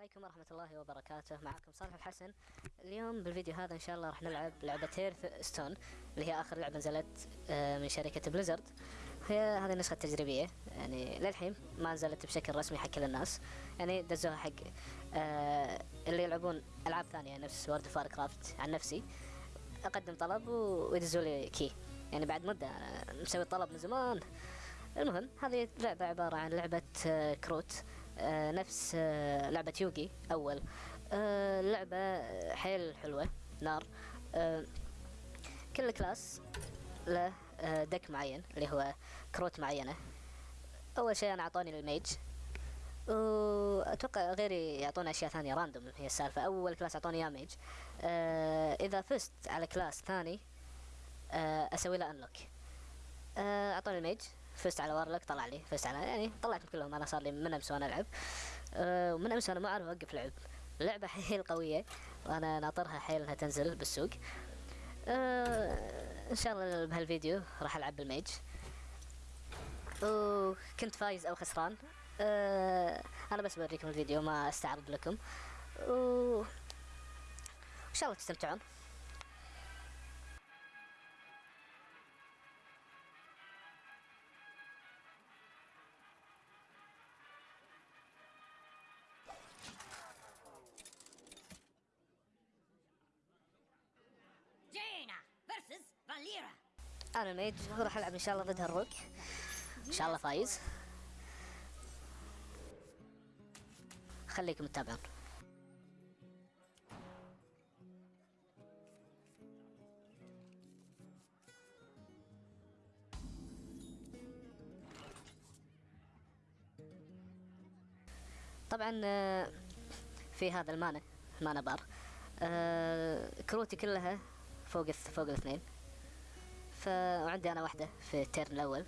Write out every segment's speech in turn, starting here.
عليكم ورحمة الله وبركاته. معكم صالح الحسن اليوم بالفيديو هذا إن شاء الله راح نلعب لعبة Hearthstone اللي هي آخر لعبة نزلت آه، من شركة Blizzard هي هذه النسخة التجريبية. يعني للحين ما نزلت بشكل رسمي حق كل الناس. يعني دزوها حق آه، اللي يلعبون ألعاب ثانية نفس World of Warcraft عن نفسي. أقدم طلب ويدزوا لي key يعني بعد مدة أنا مسوي الطلب من زمان. المهم هذه لعبة عبارة عن لعبة آه، كروت آه، نفس آه، لعبة Yu-Gi-Oh. آه، لعبة آه، حيل حلوة نار. آه، كل class له آه، deck معين اللي هو كروت معينة. أول شيء أنا أعطوني ال mage. وأتوقع غيري يعطونا أشياء ثانية random هي السالفة. أول class أعطوني إياه mage. آه، إذا فزت على class ثاني آه، أسوي له unlock آه، اعطوني ال mage. فزت على وارلوك طلع لي فزت على يعني طلعتهم كلهم أنا صار لي من أمس وأنا ألعب. أه ومن أمس وأنا ما أعرف أوقف لعب. اللعبه حيل قوية. وأنا ناطرها حيل إنها تنزل بالسوق. أه إن شاء الله بهالفيديو راح ألعب بالميج. وكنت فايز أو خسران. أه أنا بس بوريكم الفيديو ما أستعرض لكم. و إن شاء الله تستمتعون. أنا ال mage وراح ألعب إن شاء الله ضد هال rogue إن شاء الله فايز. خليكم تتابعون. طبعا آه، في هذا ال mana ال mana bar. آه، كروتي كلها فوق فوق الاثنين. ف وعندي أنا واحدة في ال turn الأول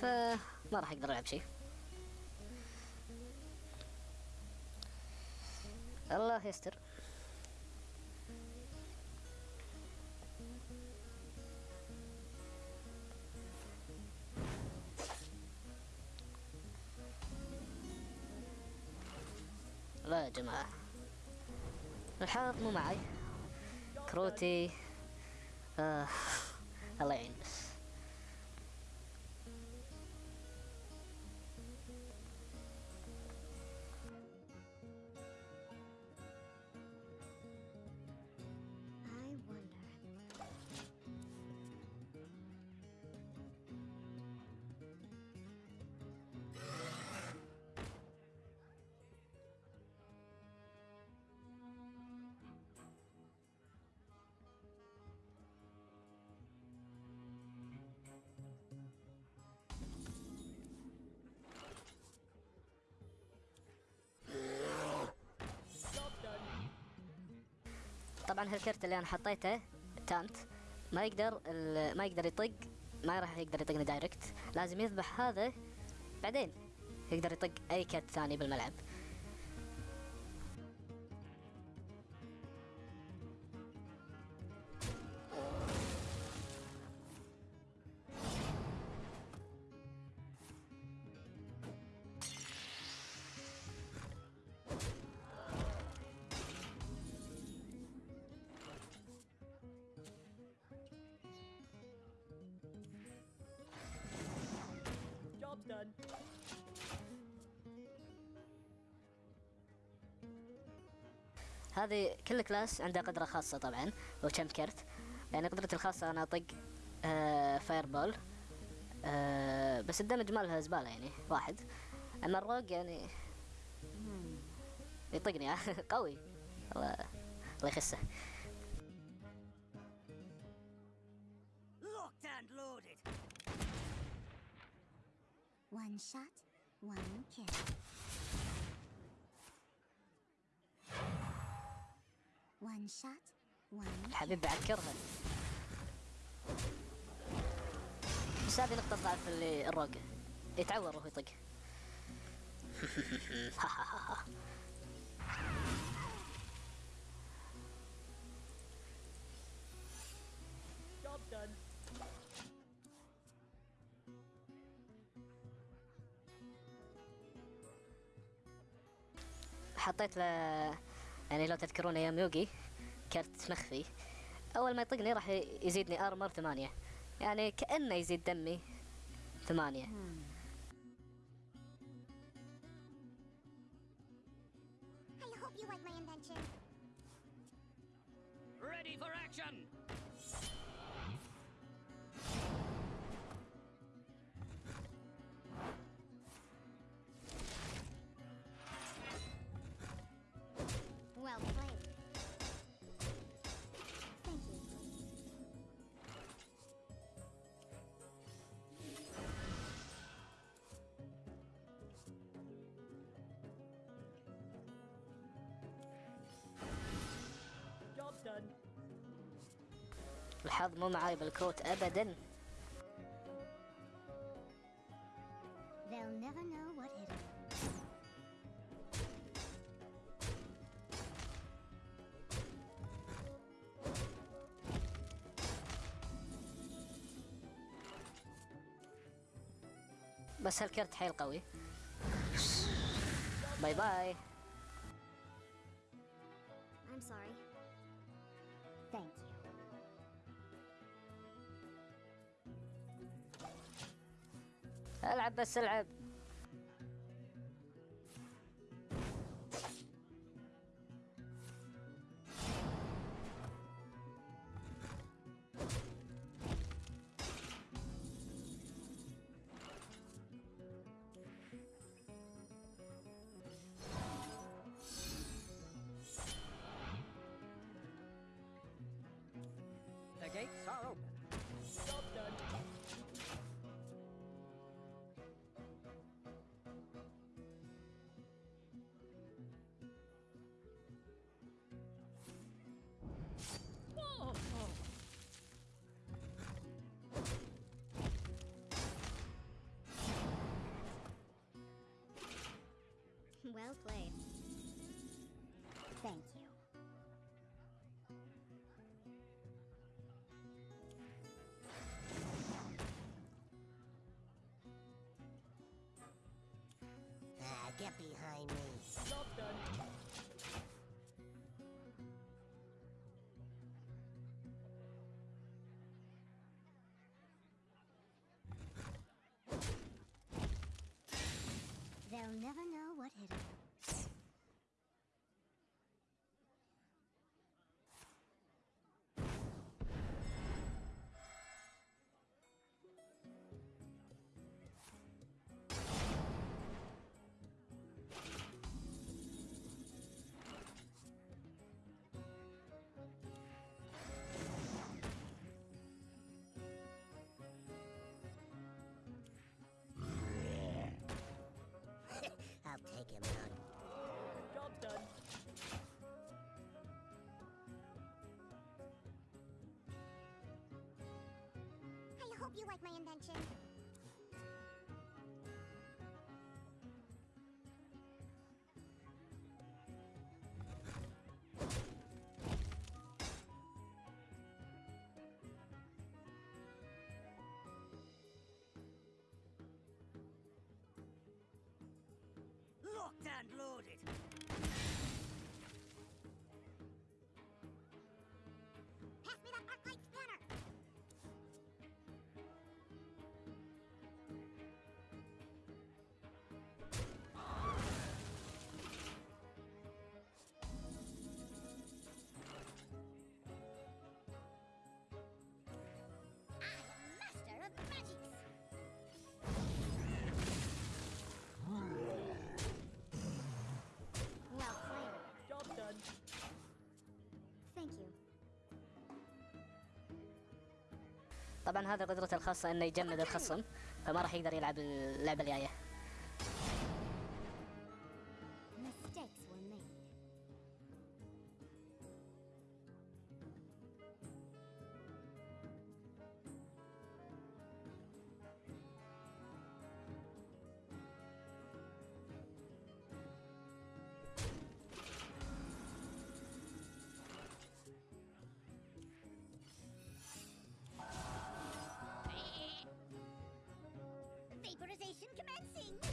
فما راح أقدر ألعب شيء. الله يستر. لا يا جماعة. الحظ مو معي. كروتي. آه. الله طبعا هالكرت اللي أنا حطيته تانت ما يقدر ما يقدر يطق ما راح يقدر يطقني دايركت لازم يذبح هذا بعدين يقدر يطق أي كرت ثاني بالملعب. هذه كل class عنده قدرة خاصة طبعا وكم كرت. يعني قدرتي الخاصة أنا أطق آه fireball آه بس ال damage مالها زبالة يعني واحد. أما ال rogue يعني يطقني قوي. الله الله يخسه. Locked and loaded. One shot, one kill. الحبيب بعكرها بس هذه نقطة ضعف اللي الروج يتعور وهو يطق. حطيت له يعني لو تذكرون أيام يوغي كرت مخفي أول ما يطقني راح يزيدني ارمر ثمانية. يعني كأنه يزيد دمي ثمانية. الحظ مو معاي بالكروت ابدا. They'll never know what hit 'em. بس هالكرت حيل قوي باي باي. العب بس العب The gates are open. Well played. Thank you. Ah, get behind me. Job done. They'll never know spotted. You like my invention. Locked and loaded. طبعا هذا قدرته الخاصة إنه يجمد الخصم فما راح يقدر يلعب اللعبة الجاية. Mission commencing!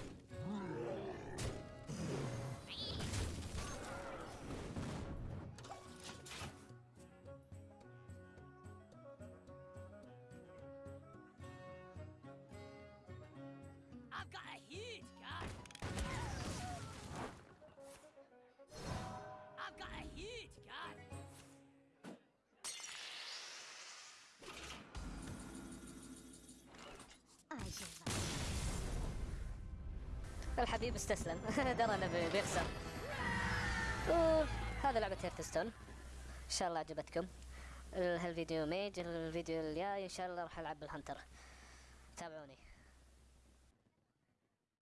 الحبيب استسلم. درى انه بي- بيخسر هذا لعبة هيرتستون. إن شاء الله عجبتكم. ال- هالفيديو ميج الفيديو الجاي إن شاء الله راح ألعب بالهنتر تابعوني.